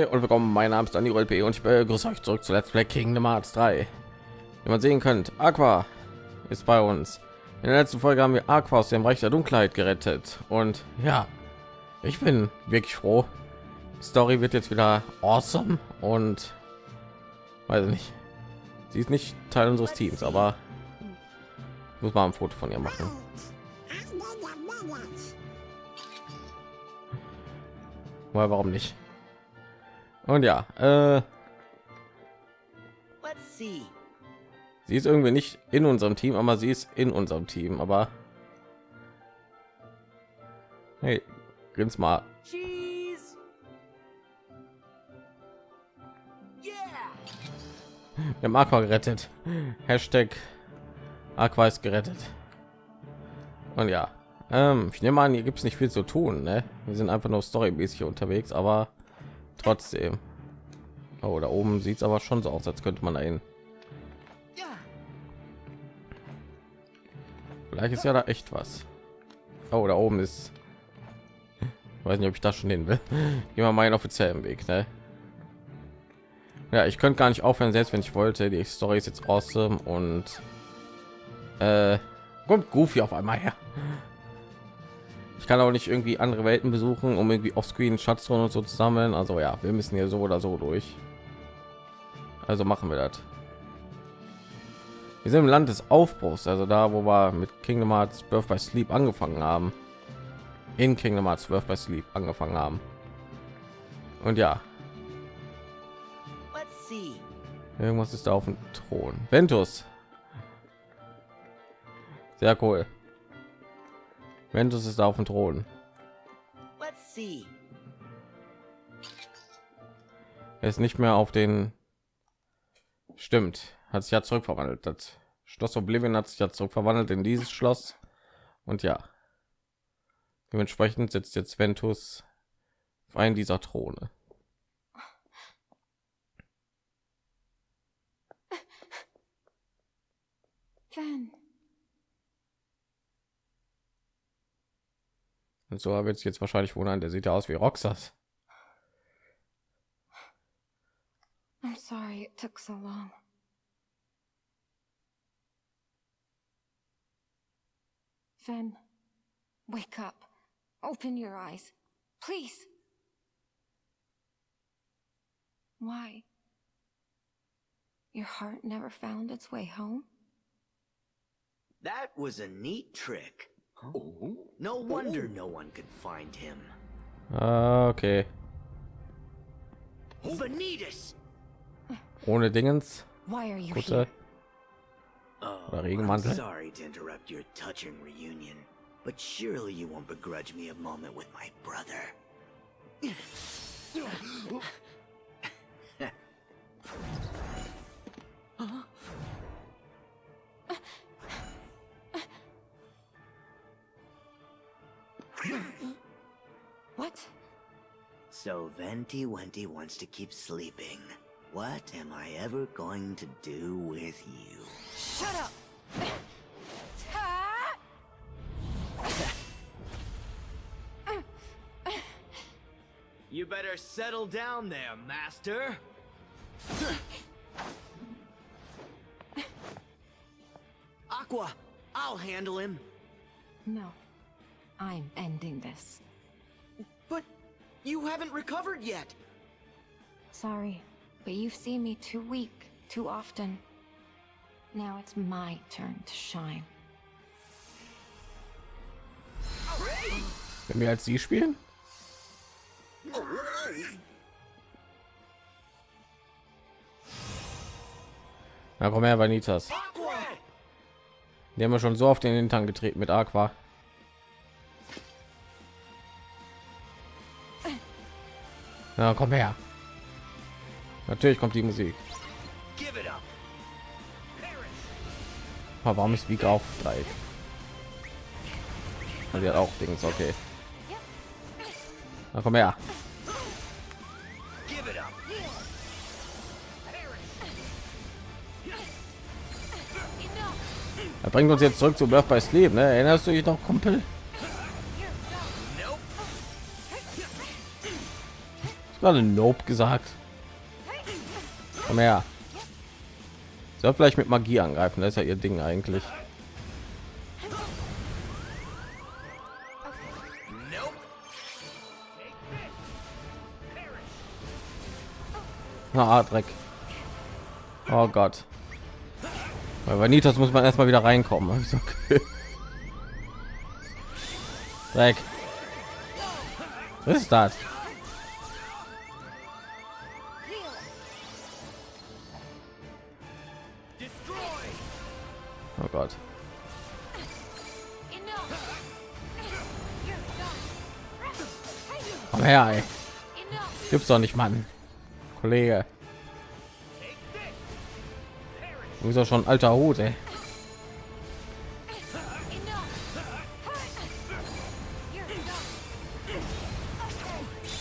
Hi und willkommen. Mein Name ist Dani LP und ich begrüße euch zurück zu Let's Play Kingdom Hearts 3. Wie man sehen könnt, Aqua ist bei uns. In der letzten Folge haben wir Aqua aus dem Reich der Dunkelheit gerettet und ja, ich bin wirklich froh. Die Story wird jetzt wieder awesome und weiß nicht. Sie ist nicht Teil unseres Teams, aber muss mal ein Foto von ihr machen. Weil warum nicht? Und ja, äh, sie ist irgendwie nicht in unserem Team, aber sie ist in unserem Team. Aber hey, grins mal. Wir haben Aqua gerettet. Hashtag Aqua ist gerettet. Und ja, ähm, ich nehme an, hier gibt es nicht viel zu tun. Ne? Wir sind einfach nur storymäßig unterwegs, aber trotzdem oh, da oben sieht es aber schon so aus als könnte man ein vielleicht ist ja da echt was oh, da oben ist ich weiß nicht ob ich das schon hin will immer meinen offiziellen weg ne? ja ich könnte gar nicht aufhören selbst wenn ich wollte die story ist jetzt awesome und äh, kommt goofy auf einmal her ich kann auch nicht irgendwie andere Welten besuchen, um irgendwie auf Screen Schatzzonen und so zu sammeln. Also ja, wir müssen hier so oder so durch. Also machen wir das. Wir sind im Land des Aufbruchs, also da, wo wir mit Kingdom Hearts Birth by Sleep angefangen haben. In Kingdom Hearts Birth by Sleep angefangen haben. Und ja. Irgendwas ist da auf dem Thron. Ventus. Sehr cool. Ventus ist auf dem Thron. Er ist nicht mehr auf den. Stimmt, hat sich ja zurückverwandelt. Das Schloss Oblivion hat sich ja zurückverwandelt in dieses Schloss. Und ja, dementsprechend sitzt jetzt Ventus auf einen dieser Throne. Van. Und so wird es jetzt wahrscheinlich wundern, der sieht ja aus wie Roxas. I'm sorry it took so long. Ven, wake up. Open your eyes. Please. Why? Your heart never found its way home? That was a neat trick. Oh. No wonder no one could find him. Ah, okay. Vanitas! Ohne Dingens. Why are you Gute. here? Oh, Regenmantel. I'm sorry to interrupt your touching reunion, but surely you won't begrudge me a moment with my brother. What? So Venti Wenti wants to keep sleeping. What am I ever going to do with you? Shut up! You better settle down there, master. Aqua, I'll handle him. No. I'm ending this. But you haven't recovered yet. Sorry, but you've seen me too weak, too often. Now it's my turn to shine. Wenn wir als sie spielen? Na komm her, Vanitas. Die haben wir schon so auf den Hintern getreten mit Aqua. Na komm her. Natürlich kommt die Musik. Aber warum ist Vika auf drei? Die hat auch Dings, okay. Na komm her. Er bringt uns jetzt zurück zu Birth by Sleep, ne? Erinnerst du dich noch, Kumpel? Nope. Gerade Nope gesagt. Komm her. Soll vielleicht mit Magie angreifen, das ist ja ihr Ding eigentlich. Ah, Dreck. Oh Gott. Bei Vanitas muss man erstmal wieder reinkommen. Okay. Dreck. Was ist das? Doch nicht, Mann. Kollege. Du bist doch schon alter Hut, ey.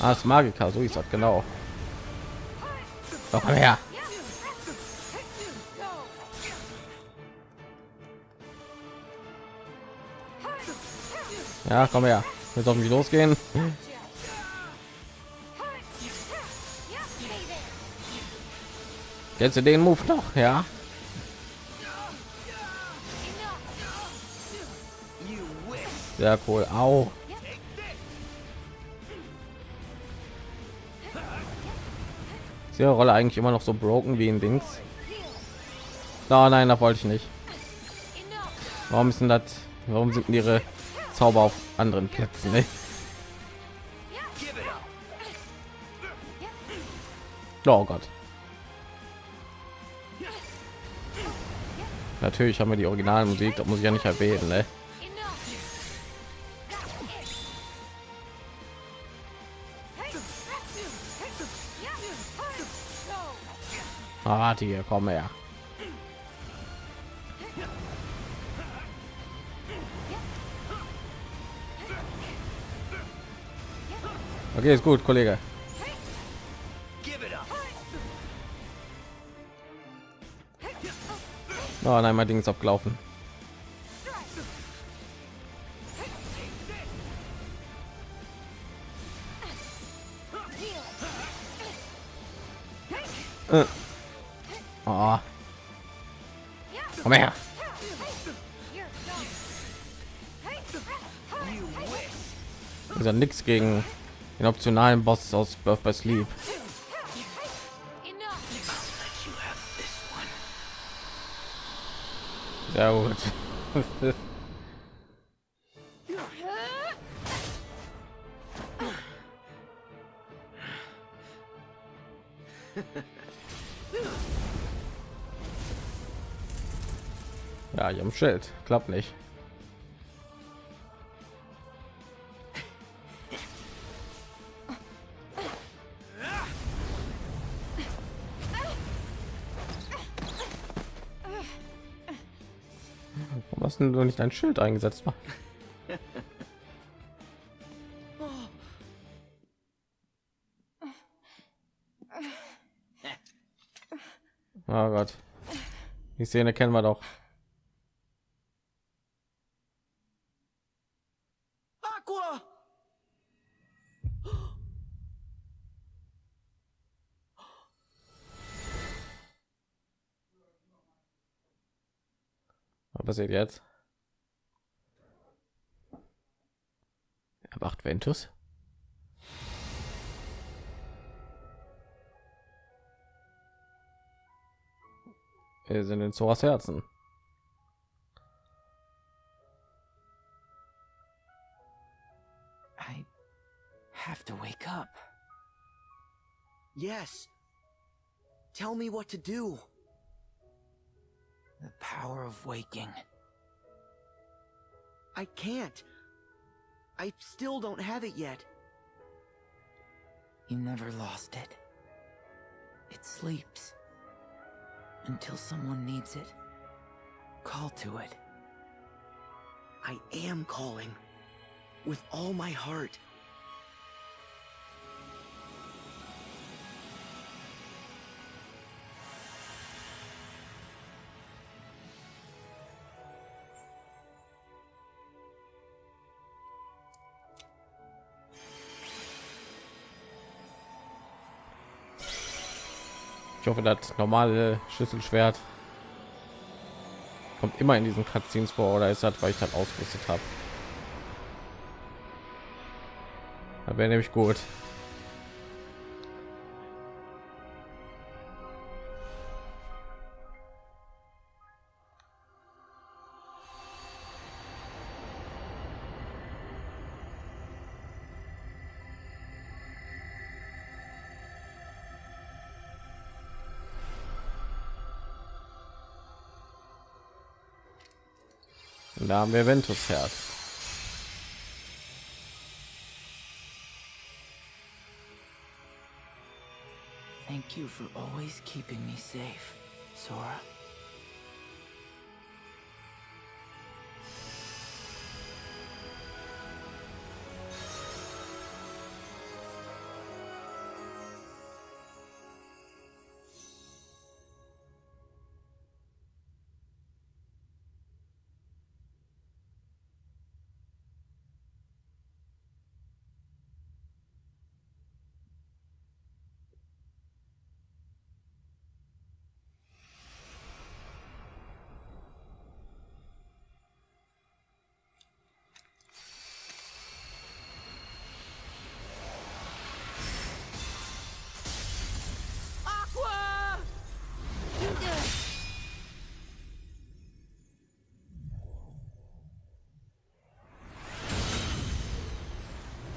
Ah, das Magiker, so ist das genau. Doch, komm her. Ja, komm her. Jetzt auf mich losgehen. Jetzt den Move noch, ja. Sehr cool. Au. Ist ihre Rolle eigentlich immer noch so broken wie in Dings? Oh, nein, da wollte ich nicht. Warum ist das? Warum sind ihre Zauber auf anderen Plätzen? Ne? Oh Gott. Natürlich haben wir die Originalmusik, das muss ich ja nicht erwähnen. Ne? Hier, komm her. Okay, ist gut, Kollege. Oh nein, mein Ding ist abgelaufen. Äh. Oh. Komm her. Ist ja nichts gegen den optionalen Boss aus Birth by Sleep. Sehr gut. ja, ich am Schild. Klappt nicht. Hast du denn nicht ein Schild eingesetzt? Oh Gott. Die Szene kennen wir doch. Aqua! Was passiert jetzt? Erwacht Ventus? Wir sind in Zoras Herzen. I have to wake up. Yes. Tell me what to do. The power of waking. I can't. I still don't have it yet. You never lost it. It sleeps. Until someone needs it. Call to it. I am calling. With all my heart. Hoffe, das normale Schlüsselschwert kommt immer in diesen Cutscenes vor oder ist das, weil ich das ausgerüstet habe. Da wäre nämlich gut. Und da haben wir Ventus Herz. Thank you for always keeping me safe, Sora.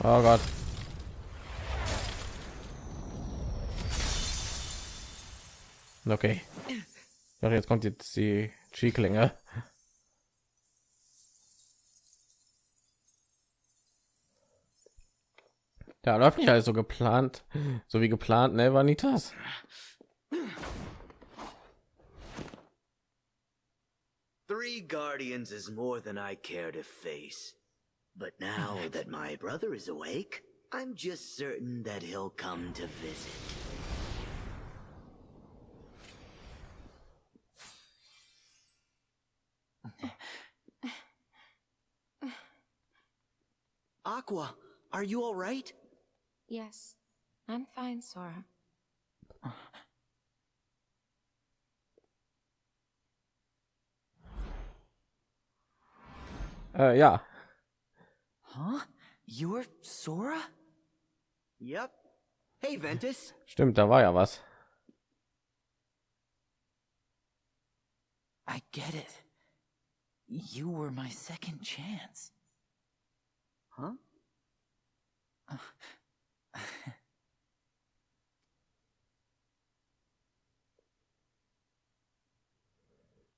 Oh Gott. Okay. Ja, jetzt kommt jetzt die Chi-Klinge. Ja, läuft nicht alles so geplant, so wie geplant, ne, Vanitas? Three guardians is more than I care to face. But now that my brother is awake, I'm just certain that he'll come to visit. Aqua, are you all right? Yes, I'm fine, Sora. Uh, äh, ja, Huh? You're Sora? Yep. Hey, Ventus. stimmt, da war ja was. I get it. You were my second chance. Huh?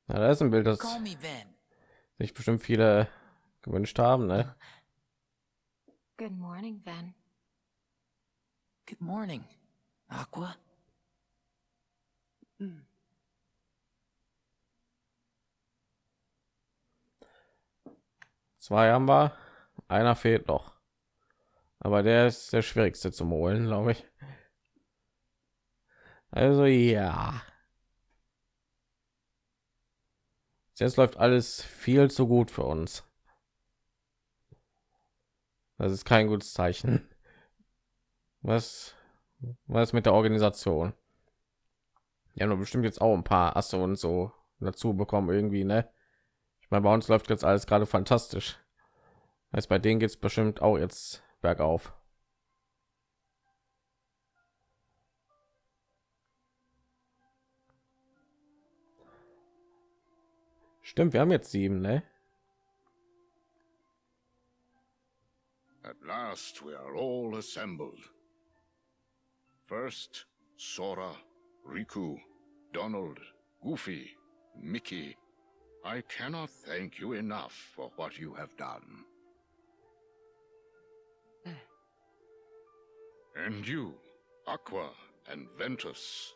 Ja, da ist ein Bild, das sich bestimmt viele gewünscht haben, ne? Good morning, Ven. Good morning, Aqua. Zwei haben wir, einer fehlt noch. Aber der ist der schwierigste zum holen, glaube ich. Also ja. Jetzt läuft alles viel zu gut für uns. Das ist kein gutes Zeichen. Was was mit der Organisation? Ja, nur bestimmt jetzt auch ein paar Asse und so dazu bekommen irgendwie, ne? Ich meine, bei uns läuft jetzt alles gerade fantastisch. Heißt, bei denen geht es bestimmt auch jetzt bergauf. Stimmt, wir haben jetzt sieben, ne? At last we are all assembled. First, Sora, Riku, Donald, Goofy, Mickey. I cannot thank you enough for what you have done. And you, Aqua and Ventus.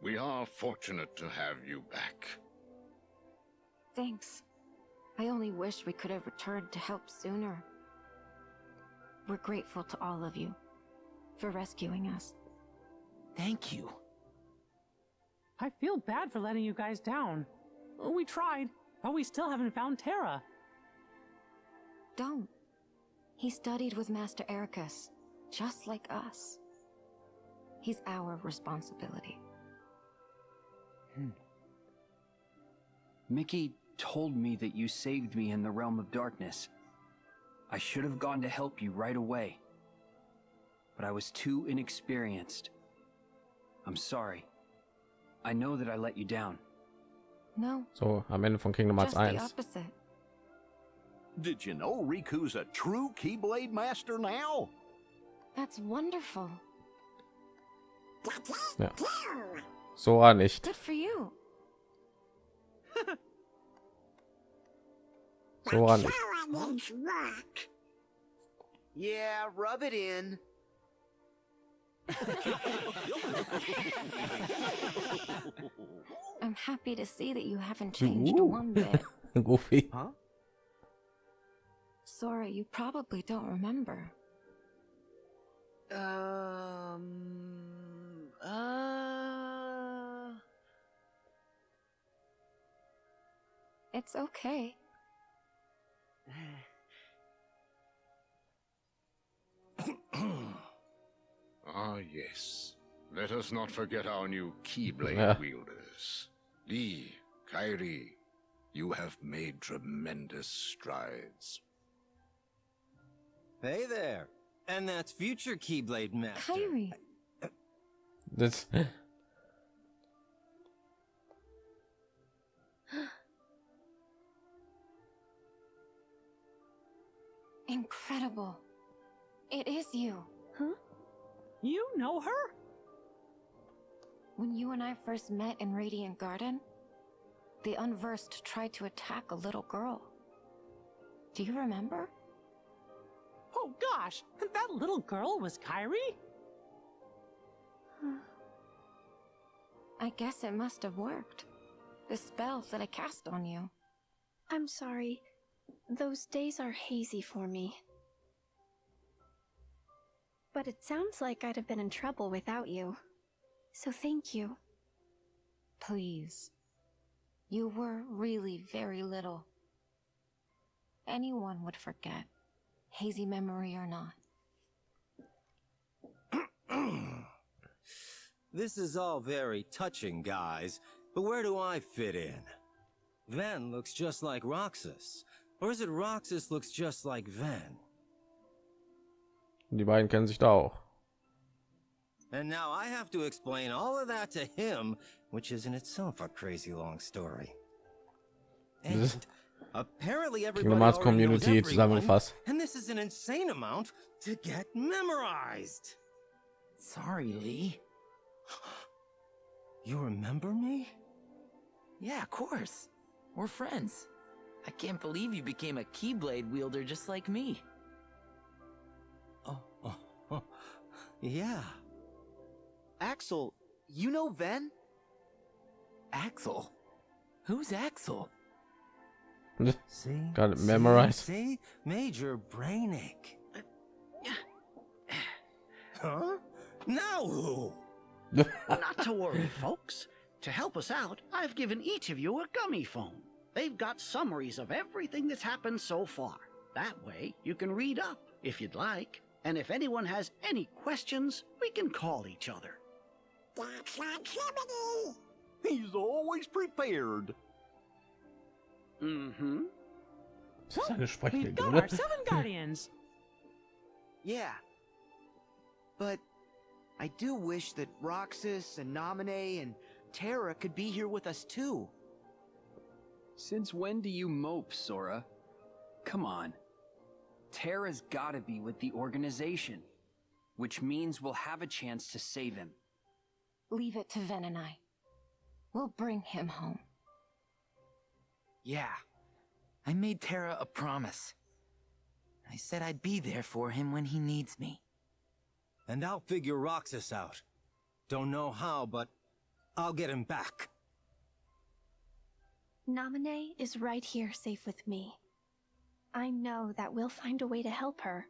We are fortunate to have you back. Thanks. I only wish we could have returned to help sooner. We're grateful to all of you for rescuing us. Thank you. I feel bad for letting you guys down. We tried, but we still haven't found Terra. Don't. He studied with Master Eraqus, just like us. He's our responsibility. Hmm. Mickey told me that you saved me in the realm of darkness. I should have gone to help you right away. But I was too inexperienced. I'm sorry. I know that I let you down. No, So am Ende von Kingdom Hearts just the 1. opposite. Did you know Riku's a true Keyblade master now? That's wonderful. Ja. Sora nicht. Good for you. Sora nicht. Won't rock. Yeah, rub it in. I'm happy to see that you haven't changed Ooh. one bit. Goofy. Huh? Sora, you probably don't remember. Um. Uh. It's okay. Ah, yes. Let us not forget our new Keyblade Yeah. wielders. Lea, Kairi, you have made tremendous strides. Hey there. And that's future Keyblade Master. Kairi, Das, incredible. It is you. Huh? You know her? When you and I first met in Radiant Garden, the Unversed tried to attack a little girl. Do you remember? Oh gosh, that little girl was Kairi? I guess it must have worked. The spell that I cast on you. I'm sorry. Those days are hazy for me. But it sounds like I'd have been in trouble without you. So thank you. Please. You were really very little. Anyone would forget, hazy memory or not. This is all very touching, guys, but where do I fit in? Ven looks just like Roxas. Or is it Roxas looks just like Ven? die beiden kennen sich da auch. And now I have to explain all of that to him, which is in itself a crazy long story. And apparently everybody Kingdom Hearts Community zusammengefasst. and this is an insane amount to get memorized. Sorry, Lea. You remember me? Yeah, of course. We're friends. I can't believe you became a Keyblade wielder just like me. Oh, oh, oh. yeah. Axel, you know Ven? Axel? Who's Axel? See? Got it See? memorized. See? Major brain ache. Huh? Now who? Not to worry, folks. To help us out, I've given each of you a gummy phone. They've got summaries of everything that's happened so far. That way, you can read up if you'd like. And if anyone has any questions, we can call each other. He's always prepared. Mm-hmm. Das We've got our seven guardians. Yeah. But I do wish that Roxas and Naminé and Terra could be here with us too. Since when do you mope, Sora? Come on. Terra's gotta be with the organization. Which means we'll have a chance to save him. Leave it to Ven and I. We'll bring him home. Yeah. I made Terra a promise. I said I'd be there for him when he needs me. And I'll figure Roxas out. Don't know how, but I'll get him back. Naminé is right here safe with me. I know that we'll find a way to help her.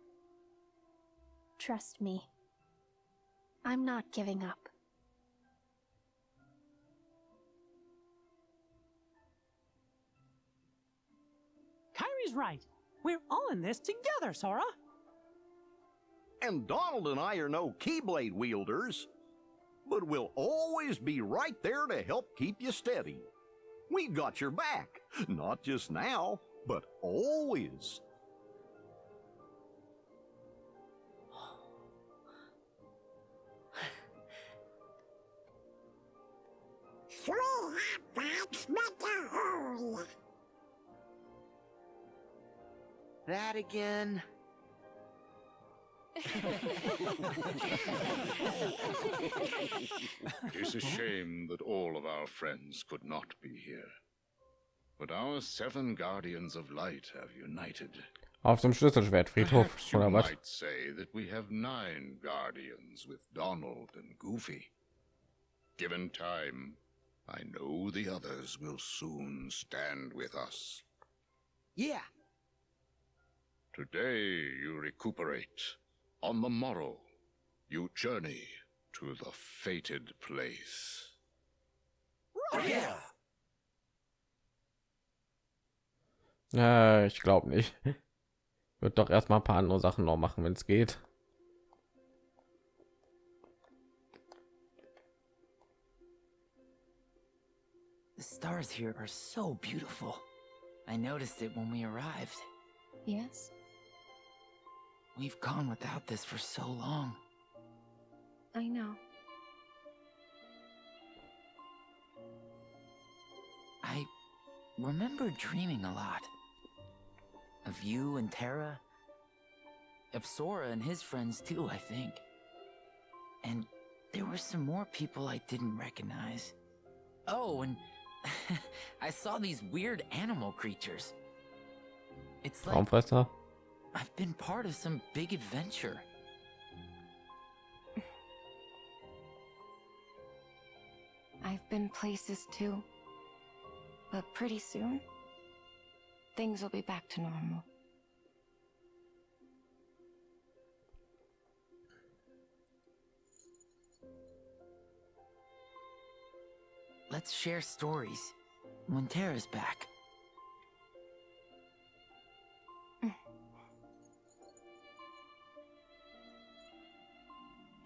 Trust me. I'm not giving up. Kairi's right. We're all in this together, Sora. And Donald and I are no Keyblade wielders. but we'll always be right there to help keep you steady. We got your back, not just now, but always. That again? It's a shame that all of our friends could not be here. But our seven guardians of light have united. Auf dem Schlüsselschwertfriedhof Perhaps you oder was? might say that we have nine guardians with Donald and Goofy. Given time, I know the others will soon stand with us. Yeah. Today you recuperate. On the morrow, you journey to the fated place. Yeah. Äh, ich glaube nicht. Wird doch erstmal ein paar andere Sachen noch machen, wenn es geht. The stars here are so beautiful. I noticed it when we arrived. Yes? We've gone without this for so long. I know. I remember dreaming a lot. Of you and Terra. Of Sora and his friends too, I think. And there were some more people I didn't recognize. Oh, and I saw these weird animal creatures. It's like Traumfresser. I've been part of some big adventure. I've been places too. But pretty soon, things will be back to normal. Let's share stories when Terra's back.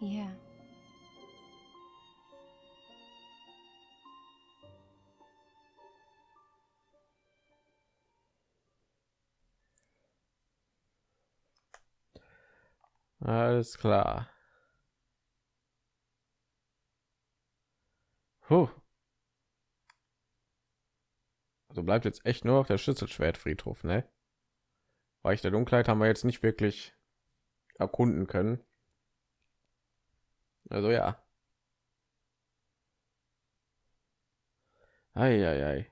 Yeah. Alles klar. Puh. Also bleibt jetzt echt nur auf der Schlüsselschwertfriedhof, ne? Reich der Dunkelheit haben wir jetzt nicht wirklich erkunden können. Also ja. Eieiei.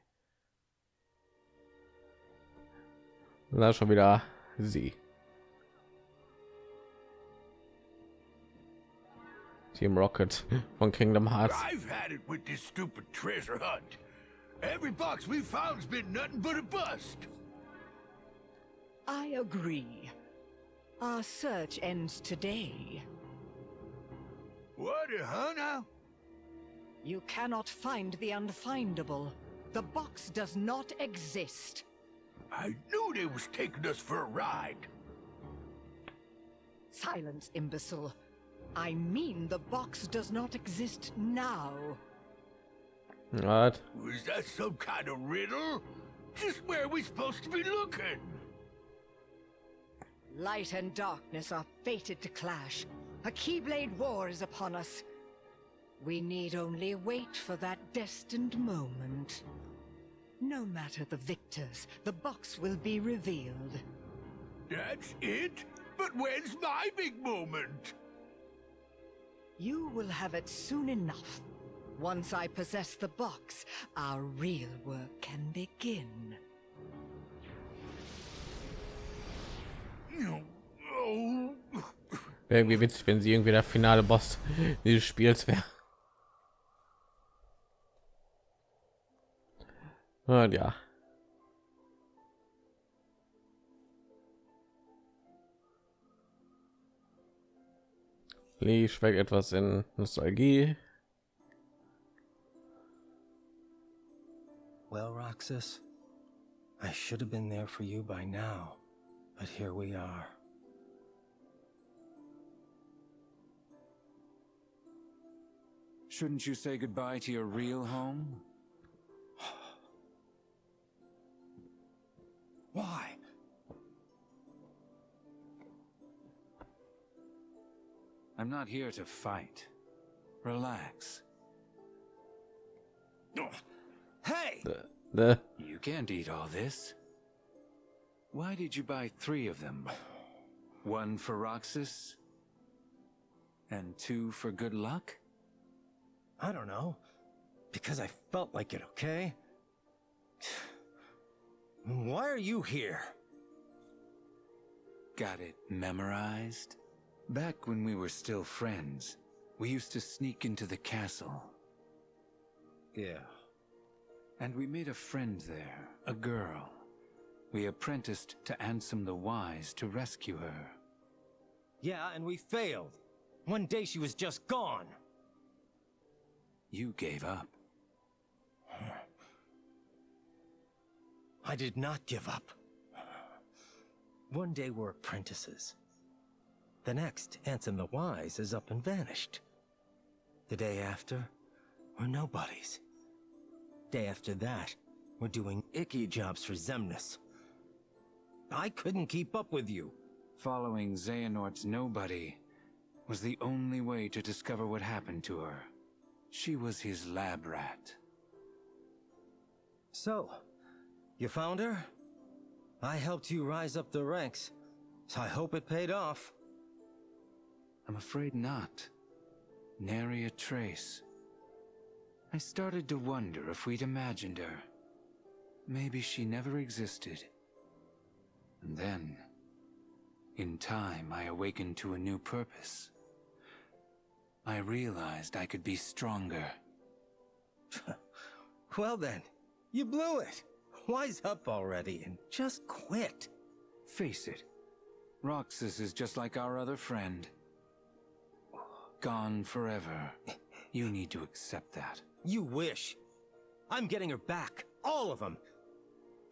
Da schon wieder sie. Team Rocket von Kingdom Hearts. I've had it with this stupid treasure hunt. Every box we found's been nothing but a bust. I agree. Our search ends today. What, huh now? You cannot find the unfindable. The box does not exist. I knew they was taking us for a ride. Silence, imbecile. I mean the box does not exist now. What? Was that some kind of riddle? Just where are we supposed to be looking? Light and darkness are fated to clash. A Keyblade war is upon us. We need only wait for that destined moment. No matter the victors, the box will be revealed. That's it? But when's my big moment? You will have it soon enough. Once I possess the box, our real work can begin. Oh. Irgendwie witzig, wenn sie irgendwie der finale Boss dieses Spiels wäre. Und ja. Lee schwelgt etwas in Nostalgie. Well, Roxas, I should have been there for you by now, but here we are. Shouldn't you say goodbye to your real home? Why? I'm not here to fight. Relax. Hey! The, the You can't eat all this. Why did you buy three of them? One for Roxas? And two for good luck? I don't know. Because I felt like it, okay? Why are you here? Got it memorized? Back when we were still friends, we used to sneak into the castle. Yeah. And we made a friend there, a girl. We apprenticed to Ansem the Wise to rescue her. Yeah, and we failed. One day she was just gone. You gave up. I did not give up. One day we're apprentices. The next, Ansem the Wise is up and vanished. The day after, we're nobodies. Day after that, we're doing icky jobs for Xemnas. I couldn't keep up with you. Following Xehanort's nobody was the only way to discover what happened to her. She was his lab rat. So, you found her? I helped you rise up the ranks, so I hope it paid off. I'm afraid not. Nary a trace. I started to wonder if we'd imagined her. Maybe she never existed. And then, in time, I awakened to a new purpose. I realized I could be stronger. well then, you blew it. Wise up already and just quit. Face it, Roxas is just like our other friend. Gone forever. You need to accept that. You wish. I'm getting her back. All of them.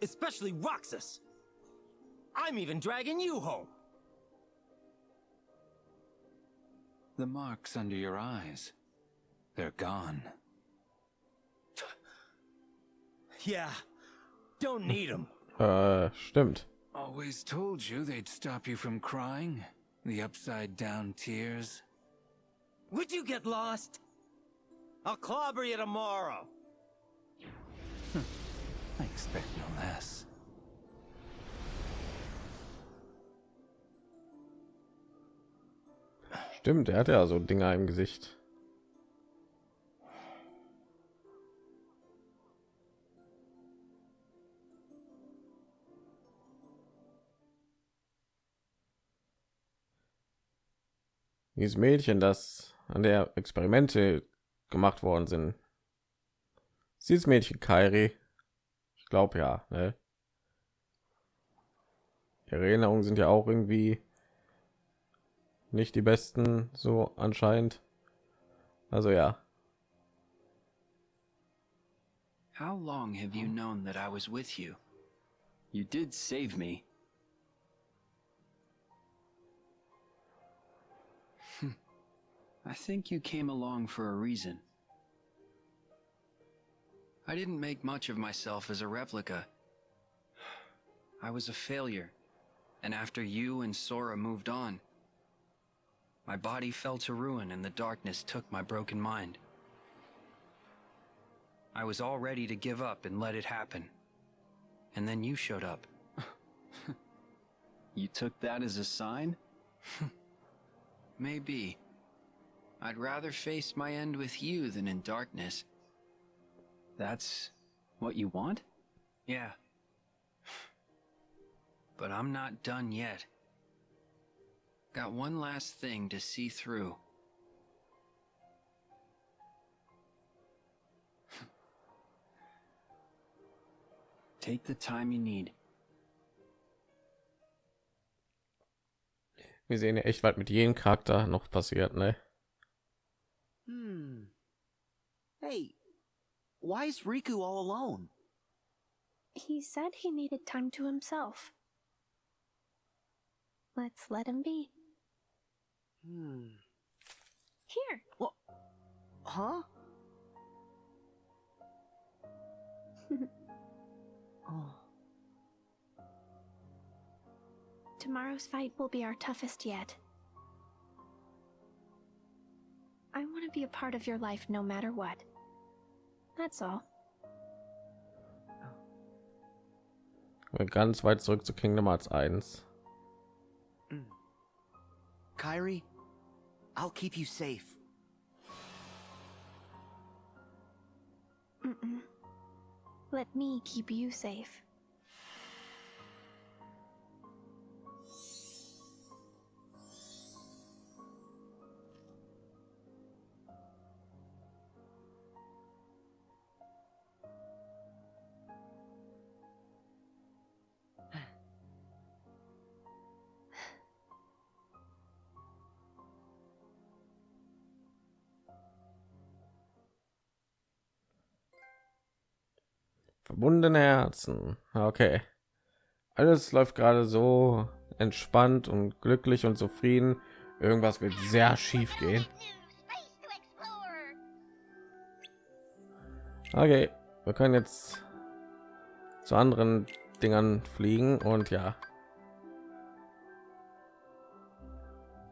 Especially Roxas. I'm even dragging you home. The marks under your eyes. They're gone. Yeah. Don't need them. Äh, uh, stimmt. Always told you they'd stop you from crying. The upside down tears. Would you get lost? I'll clobber you tomorrow. I expect no less. Stimmt, er hat ja so Dinger im Gesicht. Dieses Mädchen, das an der Experimente gemacht worden sind. Dieses Mädchen Kairi. Ich glaube ja, ne? Die Erinnerungen sind ja auch irgendwie nicht die besten, so anscheinend. Also ja. How long have you known that I was with you? You did save me. I think you came along for a reason. I didn't make much of myself as a replica. I was a failure, and after you and Sora moved on, my body fell to ruin and the darkness took my broken mind. I was all ready to give up and let it happen. And then you showed up. you took that as a sign? Maybe. I'd rather face my end with you than in darkness. That's what you want? Yeah. But I'm not done yet. Got one last thing to see through. Take the time you need. Wir sehen ja echt, was mit jedem Charakter noch passiert, ne? Hmm. Hey, why is Riku all alone? He said he needed time to himself. Let's let him be. Hmm. Here. What? Huh? oh. Tomorrow's fight will be our toughest yet. I want to be a part of your life no matter what. That's all. Wir ganz weit zurück zu Kingdom Hearts 1. Kairi, I'll keep you safe. Mm-mm. Let me keep you safe. Verbundene Herzen. Okay. Alles läuft gerade so entspannt und glücklich und zufrieden. Irgendwas wird sehr schief gehen. Okay, wir können jetzt zu anderen Dingern fliegen und ja.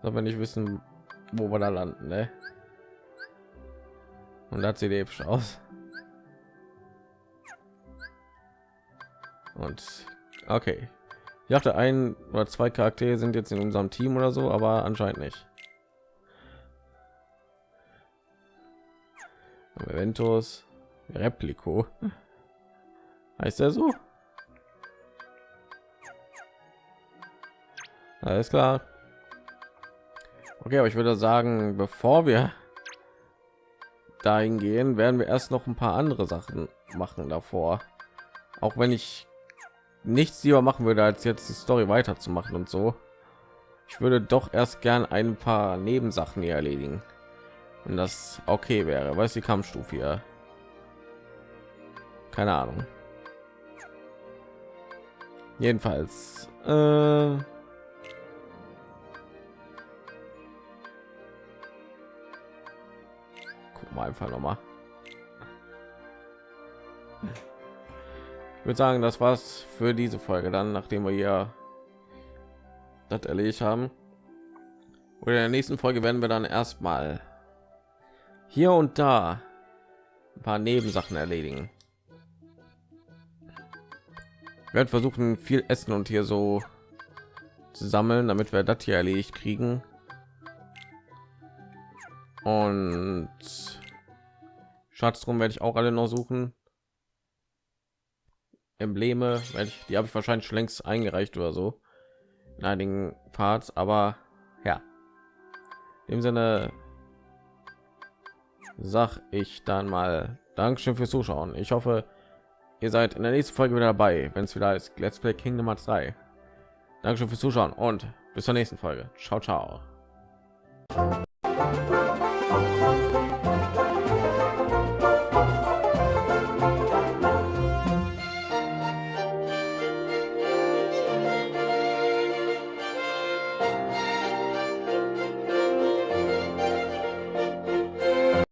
So, wenn ich wissen, wo wir da landen, ne? Und das sieht episch aus. Und okay, ich dachte, ein oder zwei Charaktere sind jetzt in unserem Team oder so, aber anscheinend nicht. Eventus, Replico. Heißt er so? Alles klar. Okay, aber ich würde sagen, bevor wir dahin gehen, werden wir erst noch ein paar andere Sachen machen davor. Auch wenn ich nichts lieber machen würde, als jetzt die Story weiterzumachen und so. Ich würde doch erst gern ein paar Nebensachen hier erledigen. Wenn das okay wäre. Was die Kampfstufe hier? Keine Ahnung. Jedenfalls. Äh Guck mal einfach noch mal. Ich würde sagen, das war's für diese Folge dann, nachdem wir hier das erledigt haben. Oder in der nächsten Folge werden wir dann erstmal hier und da ein paar Nebensachen erledigen. Ich werde versuchen, viel Essen und hier so zu sammeln, damit wir das hier erledigt kriegen. Und Schatztrum werde ich auch alle noch suchen. Embleme, die habe ich wahrscheinlich schon längst eingereicht oder so in einigen Parts, aber ja, im Sinne sag ich dann mal Dankeschön fürs Zuschauen. Ich hoffe, ihr seid in der nächsten Folge wieder dabei, wenn es wieder ist Let's Play Kingdom Hearts 3. Dankeschön fürs Zuschauen und bis zur nächsten Folge. Ciao, ciao.